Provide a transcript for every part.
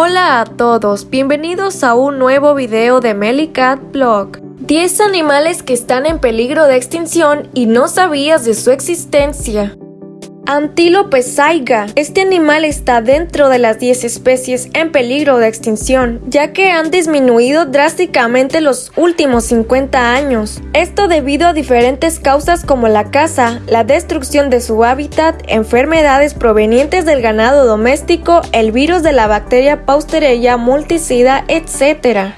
Hola a todos, bienvenidos a un nuevo video de Melicat Blog. 10 animales que están en peligro de extinción y no sabías de su existencia. Antílope saiga. Este animal está dentro de las 10 especies en peligro de extinción, ya que han disminuido drásticamente los últimos 50 años. Esto debido a diferentes causas como la caza, la destrucción de su hábitat, enfermedades provenientes del ganado doméstico, el virus de la bacteria Pausterella multicida, etc.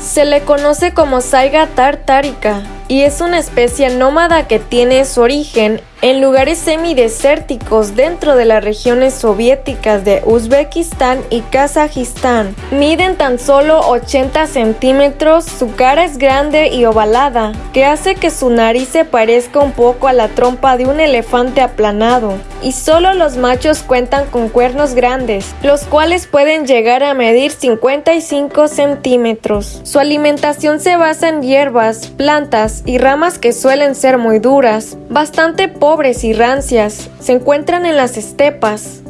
Se le conoce como saiga tartárica y es una especie nómada que tiene su origen en lugares semidesérticos dentro de las regiones soviéticas de Uzbekistán y Kazajistán. Miden tan solo 80 centímetros, su cara es grande y ovalada, que hace que su nariz se parezca un poco a la trompa de un elefante aplanado. Y solo los machos cuentan con cuernos grandes, los cuales pueden llegar a medir 55 centímetros. Su alimentación se basa en hierbas, plantas y ramas que suelen ser muy duras, bastante pobres y rancias, se encuentran en las estepas.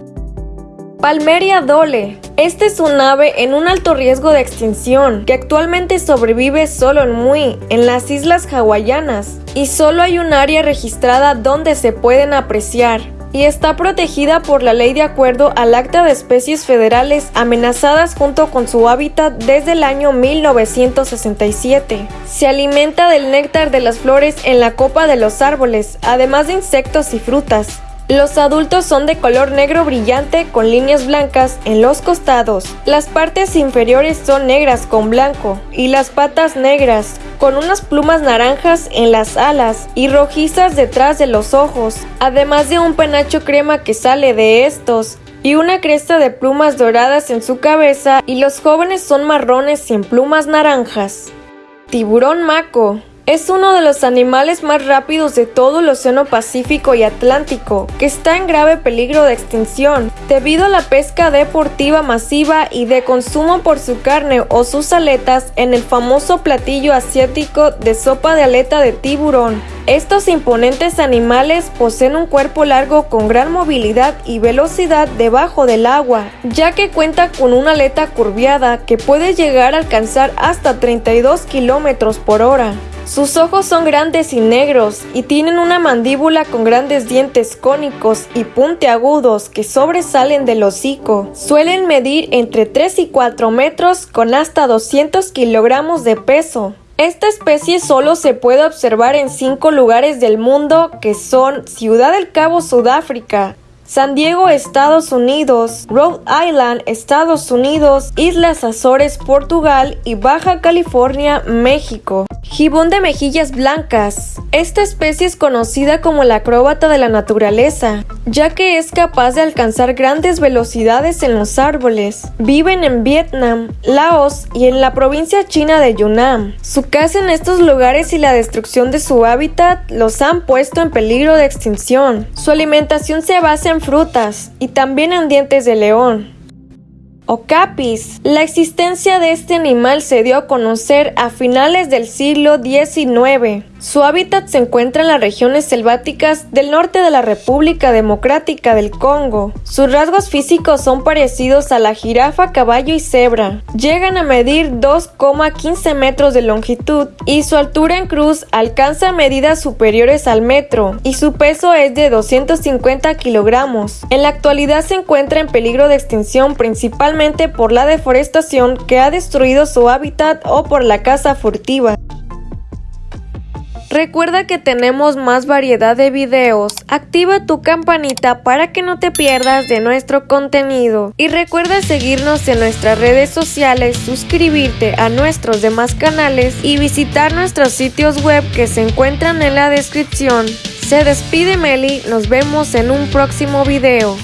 Palmeria dole. Este es un ave en un alto riesgo de extinción, que actualmente sobrevive solo en Mui, en las islas hawaianas, y solo hay un área registrada donde se pueden apreciar y está protegida por la ley de acuerdo al Acta de Especies Federales amenazadas junto con su hábitat desde el año 1967. Se alimenta del néctar de las flores en la copa de los árboles, además de insectos y frutas. Los adultos son de color negro brillante con líneas blancas en los costados. Las partes inferiores son negras con blanco y las patas negras, con unas plumas naranjas en las alas y rojizas detrás de los ojos, además de un penacho crema que sale de estos y una cresta de plumas doradas en su cabeza y los jóvenes son marrones sin plumas naranjas. Tiburón maco es uno de los animales más rápidos de todo el Océano Pacífico y Atlántico, que está en grave peligro de extinción, debido a la pesca deportiva masiva y de consumo por su carne o sus aletas en el famoso platillo asiático de sopa de aleta de tiburón. Estos imponentes animales poseen un cuerpo largo con gran movilidad y velocidad debajo del agua, ya que cuenta con una aleta curviada que puede llegar a alcanzar hasta 32 kilómetros por hora. Sus ojos son grandes y negros y tienen una mandíbula con grandes dientes cónicos y puntiagudos que sobresalen del hocico. Suelen medir entre 3 y 4 metros con hasta 200 kilogramos de peso. Esta especie solo se puede observar en cinco lugares del mundo que son Ciudad del Cabo, Sudáfrica, San Diego, Estados Unidos, Rhode Island, Estados Unidos, Islas Azores, Portugal y Baja California, México. Gibón de mejillas blancas. Esta especie es conocida como la acróbata de la naturaleza, ya que es capaz de alcanzar grandes velocidades en los árboles. Viven en Vietnam, Laos y en la provincia china de Yunnan. Su caza en estos lugares y la destrucción de su hábitat los han puesto en peligro de extinción. Su alimentación se basa en frutas y también en dientes de león. Ocapis. La existencia de este animal se dio a conocer a finales del siglo XIX. Su hábitat se encuentra en las regiones selváticas del norte de la República Democrática del Congo. Sus rasgos físicos son parecidos a la jirafa, caballo y cebra. Llegan a medir 2,15 metros de longitud y su altura en cruz alcanza medidas superiores al metro y su peso es de 250 kilogramos. En la actualidad se encuentra en peligro de extinción principalmente por la deforestación que ha destruido su hábitat o por la caza furtiva. Recuerda que tenemos más variedad de videos. Activa tu campanita para que no te pierdas de nuestro contenido. Y recuerda seguirnos en nuestras redes sociales, suscribirte a nuestros demás canales y visitar nuestros sitios web que se encuentran en la descripción. Se despide Meli, nos vemos en un próximo video.